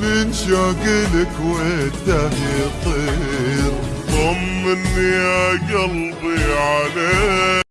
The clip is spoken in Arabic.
من شوق لك وده يطير طمني يا قلبي عليك.